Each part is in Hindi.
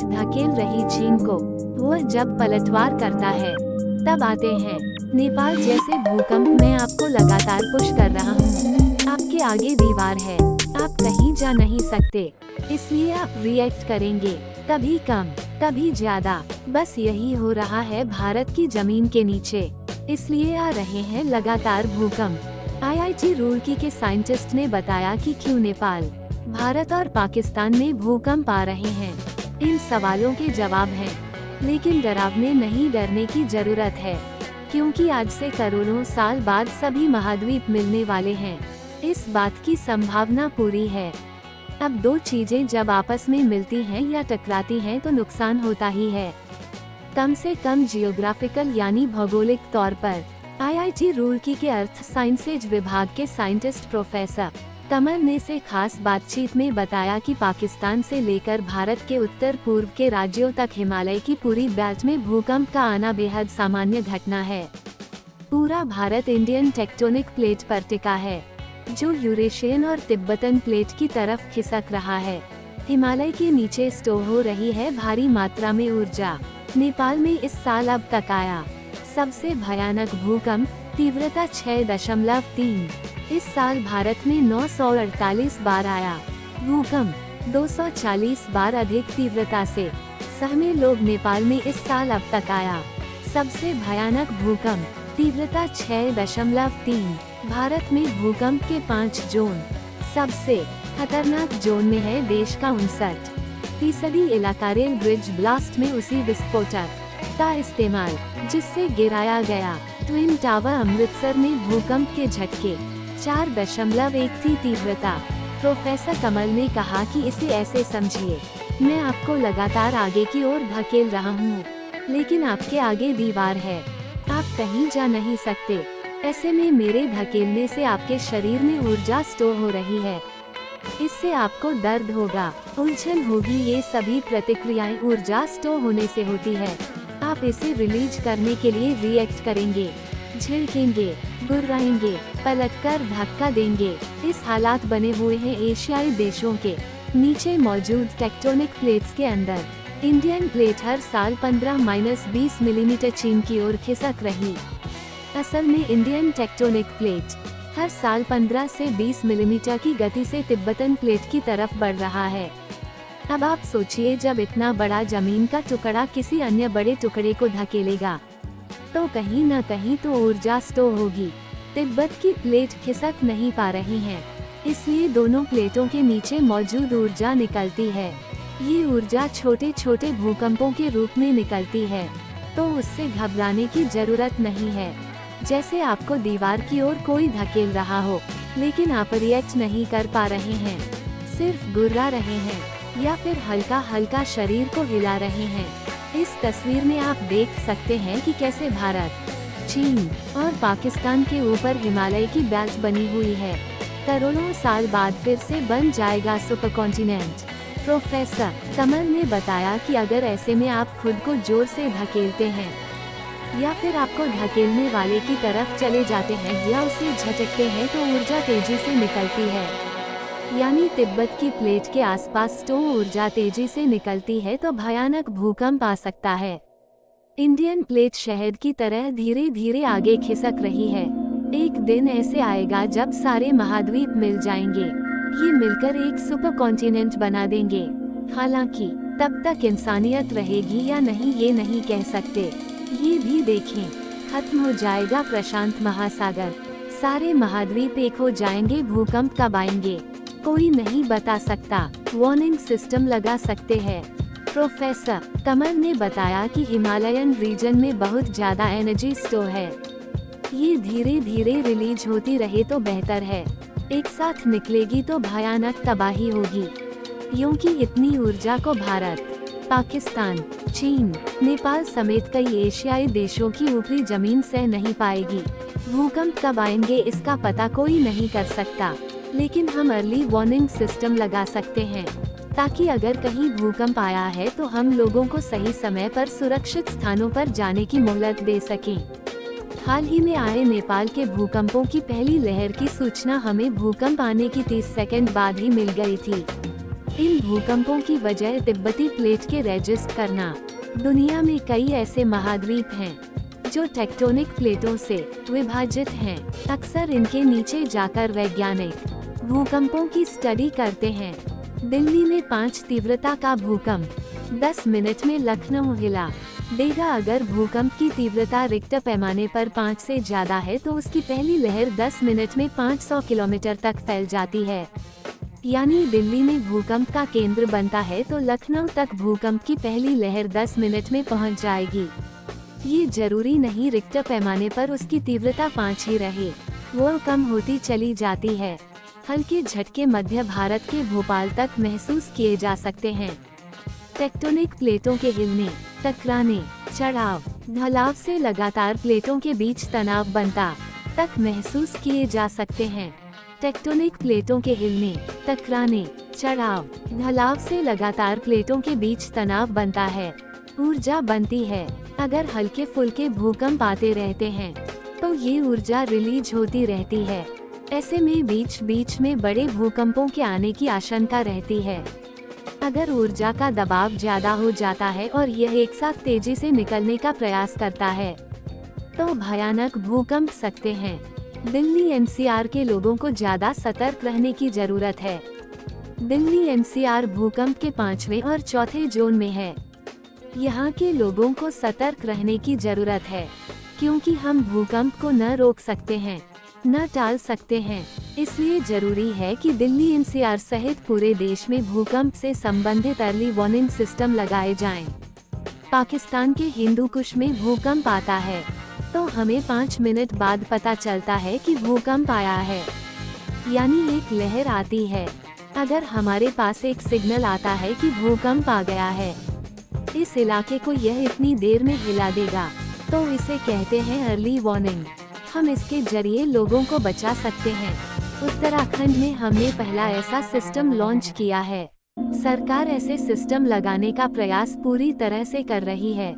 प्लेट धकेल रही चीन को। वह जब पलटवार करता है, तब आते हैं। नेपाल जैसे भूकंप में आपको लगातार पुश कर रहा हूँ। आपके आगे दीवार है, आप कहीं जा नहीं सकते। इसलिए आप रिएक्ट करेंगे, कभी कम, कभी ज़्यादा। बस यही हो रहा है भारत की ज़मीन के नीचे। इसलिए आ रहे हैं लगातार भूकंप। आईआईटी रुड़की के साइंटिस्ट ने बताया कि क्यों नेपाल, भारत और पाकिस्तान में भूकंप आ रहे हैं। इन सवालों के जवाब हैं। लेकिन डरावने नहीं डरने की ज़रूरत है, क्योंकि आज से करोड़ों साल बाद सभी महाद्वीप मिलने वाले हैं। इस बात की संभावना पूरी है। अब दो चीज़ें जब आपस में मिलती हैं या टकराती हैं तो नुकसान होता ही है। कम से कम जियोग्राफिकल यानी भौगोलिक तौर पर आईआईटी रुड़की के अर्थ साइंसेज विभाग के साइंटिस्ट प्रोफेसर कमल ने से खास बातचीत में बताया कि पाकिस्तान से लेकर भारत के उत्तर पूर्व के राज्यों तक हिमालय की पूरी बेल्ट में भूकंप का आना बेहद सामान्य घटना है। पूरा भारत इंडियन टेक्टोनिक प्लेट पर टिका है, जो यूरेशियन और तिब्बतन प्लेट की तरफ़ खिसक रहा है। हिमालय के नीचे स्टोर हो रही है भारी मात्रा में ऊर्जा। नेपाल में इस साल अब तक आया सबसे भयानक भूकंप तीव्रता छह दशमलव तीन। इस साल भारत में 948 बार आया। भूकंप 240 बार अधिक तीव्रता से। सहमे लोग नेपाल में इस साल अब तक आया। सबसे भयानक भूकंप, तीव्रता छह दशमलव तीन। भारत में भूकंप के पाँच जोन। सबसे खतरनाक जोन में है देश का उनसठ। फ़ीसदी इलाका रेल ब्रिज ब्लास्ट में उसी विस्फोटक का इस्तेमाल, जिससे गिराया गया। ट्विन टावर अमृतसर में भूकंप के झटके। चार दशमलव एक थी तीव्रता। प्रोफेसर कमल ने कहा कि इसे ऐसे समझिए। मैं आपको लगातार आगे की ओर धकेल रहा हूँ, लेकिन आपके आगे दीवार है। आप कहीं जा नहीं सकते। ऐसे में मेरे धकेलने से आपके शरीर में ऊर्जा स्टोर हो रही है। इससे आपको दर्द होगा, उलझन होगी, ये सभी प्रतिक्रियाएँ ऊर्जा स्टोर होने से होती है। आप इसे रिलीज़ करने के लिए रिएक्ट करेंगे। झिड़केंगे गुर्राएँगे पलटकर धक्का देंगे। इस हालात बने हुए हैं एशियाई देशों के। नीचे मौजूद टेक्टोनिक प्लेट्स के अंदर। इंडियन प्लेट हर साल 15 माइनस बीस मिलीमीटर चीन की ओर खिसक रही। असल में इंडियन टेक्टोनिक प्लेट हर साल 15 से 20 मिलीमीटर की गति से तिब्बतन प्लेट की तरफ़ बढ़ रहा है। अब आप सोचिए जब इतना बड़ा ज़मीन का टुकड़ा किसी अन्य बड़े टुकड़े को धकेलेगा। तो कहीं न कहीं तो ऊर्जा स्टो होगी। तिब्बत की प्लेट खिसक नहीं पा रही है, इसलिए दोनों प्लेटों के नीचे मौजूद ऊर्जा निकलती है। ये ऊर्जा छोटे छोटे भूकंपों के रूप में निकलती है तो उससे घबराने की ज़रूरत नहीं है। जैसे आपको दीवार की ओर कोई धकेल रहा हो, लेकिन आप रिएक्ट नहीं कर पा रहे हैं, सिर्फ़ गुर्रा रहे हैं। या फिर हल्का हल्का शरीर को हिला रहे हैं। इस तस्वीर में आप देख सकते हैं कि कैसे भारत, चीन और पाकिस्तान के ऊपर हिमालय की बेल्ट बनी हुई है। करोड़ों साल बाद फिर से बन जाएगा सुपर कॉन्टिनेंट प्रोफेसर कमल ने बताया कि अगर ऐसे में आप खुद को ज़ोर से धकेलते हैं, या फिर आपको धकेलने वाले की तरफ़ चले जाते हैं या उसे झटकते हैं तो ऊर्जा तेज़ी से निकलती है। यानी तिब्बत की प्लेट के आसपास स्टो ऊर्जा तेज़ी से निकलती है तो भयानक भूकंप आ सकता है। इंडियन प्लेट शहद की तरह धीरे धीरे आगे खिसक रही है। एक दिन ऐसे आएगा जब सारे महाद्वीप मिल जाएँगे। ये मिलकर एक सुपर कॉन्टिनेंट बना देंगे। हालाँकि, तब तक इंसानियत रहेगी या नहीं ये नहीं कह सकते। ये भी देखें। खत्म हो जाएगा प्रशांत महासागर। सारे महाद्वीप एक हो जाएँगे, भूकंप कब आएँगे। कोई नहीं बता सकता। वार्निंग सिस्टम लगा सकते हैं। प्रोफेसर कमल ने बताया कि हिमालयन रीजन में बहुत ज़्यादा एनर्जी स्टोर है। ये धीरे धीरे रिलीज़ होती रहे तो बेहतर है। एक साथ निकलेगी तो भयानक तबाही होगी। क्योंकि इतनी ऊर्जा को भारत, पाकिस्तान, चीन, नेपाल समेत कई एशियाई देशों की ऊपरी ज़मीन सह नहीं पाएगी। भूकंप कब आएँगे इसका पता कोई नहीं कर सकता। लेकिन हम अर्ली वार्निंग सिस्टम लगा सकते हैं, ताकि अगर कहीं भूकंप आया है तो हम लोगों को सही समय पर सुरक्षित स्थानों पर जाने की मोहलत दे सकें। हाल ही में आए नेपाल के भूकंपों की पहली लहर की सूचना हमें भूकंप आने की 30 सेकंड बाद ही मिल गई थी इन भूकंपों की वजह तिब्बती प्लेट के रेजिस्ट करना दुनिया में कई ऐसे महाद्वीप हैं, जो टेक्टोनिक प्लेटों से विभाजित हैं। अक्सर इनके नीचे जाकर वैज्ञानिक भूकंपों की स्टडी करते हैं। दिल्ली में पाँच तीव्रता का भूकंप। 10 मिनट में लखनऊ हिला। देगा अगर भूकंप की तीव्रता रिक्त पैमाने पर पाँच से ज़्यादा है तो उसकी पहली लहर 10 मिनट में 500 किलोमीटर तक फैल जाती है। यानी दिल्ली में भूकंप का केंद्र बनता है तो लखनऊ तक भूकंप की पहली लहर 10 मिनट में पहुँच जाएगी। ये ज़रूरी नहीं रिक्टर पैमाने पर उसकी तीव्रता पाँच ही रहे। वो कम होती चली जाती है। हल्के झटके मध्य भारत के भोपाल तक महसूस किए जा सकते हैं। टेक्टोनिक प्लेटों के हिलने, टकराने, चढ़ाव, ढलाव से लगातार प्लेटों के बीच तनाव बनता तक महसूस किए जा सकते हैं। टेक्टोनिक प्लेटों के हिलने, टकराने, चढ़ाव, ढलाव से लगातार प्लेटों के बीच तनाव बनता है। ऊर्जा बनती है, अगर हल्के फुल्के भूकंप आते रहते हैं तो ये ऊर्जा रिलीज़ होती रहती है। ऐसे में बीच बीच में बड़े भूकंपों के आने की आशंका रहती है। अगर ऊर्जा का दबाव ज़्यादा हो जाता है और यह एक साथ तेज़ी से निकलने का प्रयास करता है तो भयानक भूकंप सकते हैं। दिल्ली एनसीआर के लोगों को ज़्यादा सतर्क रहने की ज़रूरत है। दिल्ली एनसीआर भूकंप के पांचवे और चौथे जोन में है। यहाँ के लोगों को सतर्क रहने की ज़रूरत है, क्योंकि हम भूकंप को न रोक सकते हैं। न टाल सकते हैं। इसलिए ज़रूरी है कि दिल्ली एनसीआर सहित पूरे देश में भूकंप से संबंधित अर्ली वार्निंग सिस्टम लगाए जाएँ। पाकिस्तान के हिंदू कुश में भूकंप आता है। तो हमें पाँच मिनट बाद पता चलता है कि भूकंप आया है। यानी एक लहर आती है। अगर हमारे पास एक सिग्नल आता है कि भूकंप आ गया है। इस इलाके को यह इतनी देर में हिला देगा। तो इसे कहते हैं अर्ली वार्निंग हम इसके ज़रिए लोगों को बचा सकते हैं। उत्तराखंड में हमने पहला ऐसा सिस्टम लॉन्च किया है। सरकार ऐसे सिस्टम लगाने का प्रयास पूरी तरह से कर रही है।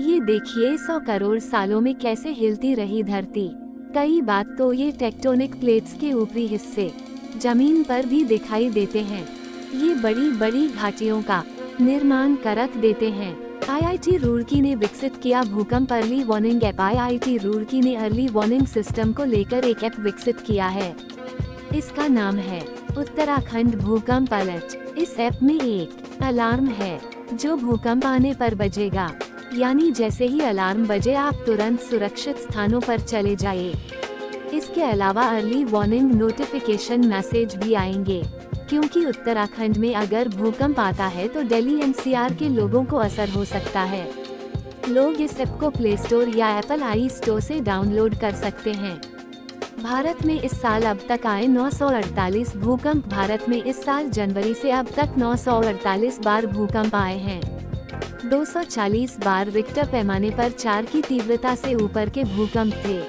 ये देखिए सौ करोड़ सालों में कैसे हिलती रही धरती। कई बात तो ये टेक्टोनिक प्लेट्स के ऊपरी हिस्से, ज़मीन पर भी दिखाई देते हैं। ये बड़ी बड़ी घाटियों का निर्माण करक देते हैं। आईआईटी रुड़की ने विकसित किया भूकंप early warning app IIT Roorkee ने अर्ली वार्निंग सिस्टम को लेकर एक ऐप विकसित किया है। इसका नाम है, उत्तराखंड भूकंप अलर्ट इस ऐप में एक अलार्म है, जो भूकंप आने पर बजेगा। यानी जैसे ही अलार्म बजे, आप तुरंत सुरक्षित स्थानों पर चले जाइए। इसके अलावा अर्ली वार्निंग नोटिफिकेशन मैसेज भी आएँगे। क्योंकि उत्तराखंड में अगर भूकंप आता है तो दिल्ली एनसीआर के लोगों को असर हो सकता है। लोग इस ऐप को प्ले स्टोर या एप्पल आई स्टोर से डाउनलोड कर सकते हैं। भारत में इस साल अब तक आए 948 भूकंप भारत में इस साल जनवरी से अब तक 948 बार भूकंप आए हैं। 240 बार रिक्टर पैमाने पर चार की तीव्रता से ऊपर के भूकंप थे।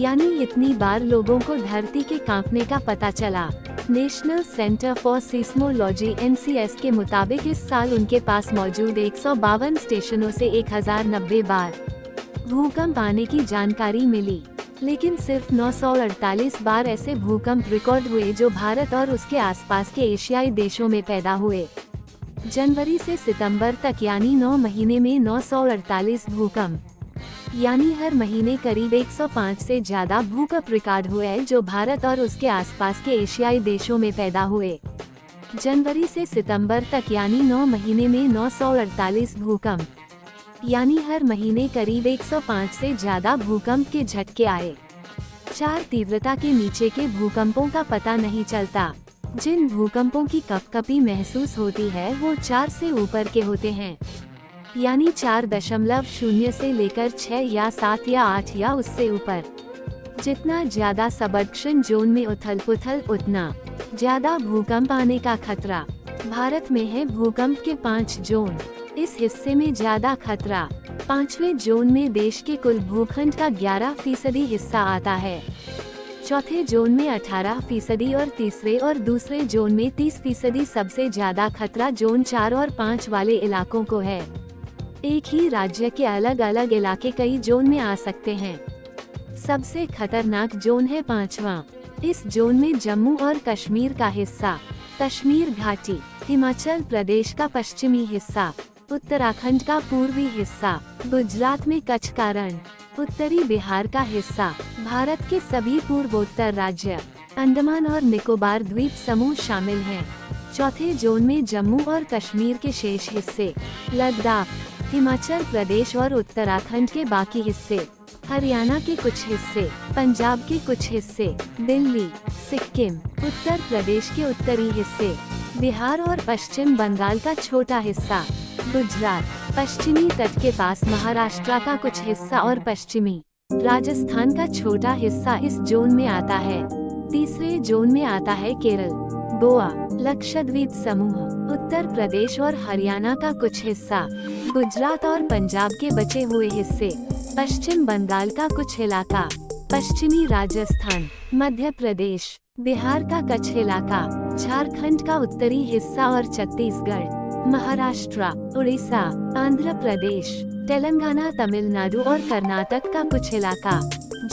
यानी इतनी बार लोगों को धरती के कांपने का पता चला। National Centre for Seismology N के मुताबिक इस साल उनके पास मौजूद एक सौ बावन स्टेशनों से 1090 बार भूकंप आने की जानकारी मिली। लेकिन सिर्फ़ 948 बार ऐसे भूकंप रिकॉर्ड हुए जो भारत और उसके आसपास के एशियाई देशों में पैदा हुए। जनवरी से सितंबर तक यानी 9 महीने में 948 भूकंप यानी हर महीने करीब 105 से ज़्यादा भूकंप रिकॉर्ड हुए जो भारत और उसके आसपास के एशियाई देशों में पैदा हुए। जनवरी से सितंबर तक यानी 9 महीने में 948 भूकंप। यानी हर महीने करीब 105 से ज़्यादा भूकंप के झटके आए। चार तीव्रता के नीचे के भूकंपों का पता नहीं चलता। जिन भूकंपों की कपकपी महसूस होती है, वो चार से ऊपर के होते हैं। यानी चार दशमलव शून्य से लेकर छह या सात या आठ या उससे ऊपर। जितना ज़्यादा सबडक्शन जोन में उथल पुथल उतना ज़्यादा भूकंप आने का खतरा। भारत में है भूकंप के पाँच जोन। इस हिस्से में ज़्यादा खतरा। पांचवे जोन में देश के कुल भूखंड का 11 फ़ीसदी हिस्सा आता है। चौथे जोन में 18 फ़ीसदी और तीसरे और दूसरे जोन में 30 फ़ीसदी सबसे ज़्यादा खतरा जोन चार और पाँच वाले इलाकों को है। एक ही राज्य के अलग अलग इलाके कई जोन में आ सकते हैं सबसे खतरनाक जोन है पांचवा इस जोन में जम्मू और कश्मीर का हिस्सा, कश्मीर घाटी, हिमाचल प्रदेश का पश्चिमी हिस्सा, उत्तराखंड का पूर्वी हिस्सा, गुजरात में कच्छ का रण, उत्तरी बिहार का हिस्सा, भारत के सभी पूर्वोत्तर राज्य, अंडमान और निकोबार द्वीप समूह शामिल हैं। चौथे जोन में जम्मू और कश्मीर के शेष हिस्से, लद्दाख हिमाचल प्रदेश और उत्तराखंड के बाकी हिस्से, हरियाणा के कुछ हिस्से, पंजाब के कुछ हिस्से, दिल्ली, सिक्किम, उत्तर प्रदेश के उत्तरी हिस्से, बिहार और पश्चिम बंगाल का छोटा हिस्सा, गुजरात, पश्चिमी तट के पास महाराष्ट्र का कुछ हिस्सा और पश्चिमी, राजस्थान का छोटा हिस्सा इस जोन में आता है, तीसरे जोन में आता है केरल। गोवा, लक्षद्वीप समूह, उत्तर प्रदेश और हरियाणा का कुछ हिस्सा, गुजरात और पंजाब के बचे हुए हिस्से, पश्चिम बंगाल का कुछ इलाका, पश्चिमी राजस्थान, मध्य प्रदेश, बिहार का कच्छ इलाका, झारखंड का उत्तरी हिस्सा और छत्तीसगढ़, महाराष्ट्र, उड़ीसा, आंध्र प्रदेश, तेलंगाना, तमिलनाडु और कर्नाटक का कुछ इलाका,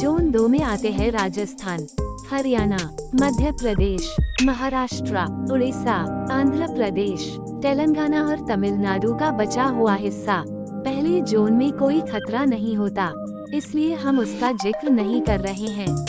जोन दो में आते हैं राजस्थान, हरियाणा, मध्य प्रदेश। महाराष्ट्र उड़ीसा आंध्र प्रदेश, तेलंगाना और तमिलनाडु का बचा हुआ हिस्सा। पहले जोन में कोई खतरा नहीं होता, इसलिए हम उसका ज़िक्र नहीं कर रहे हैं।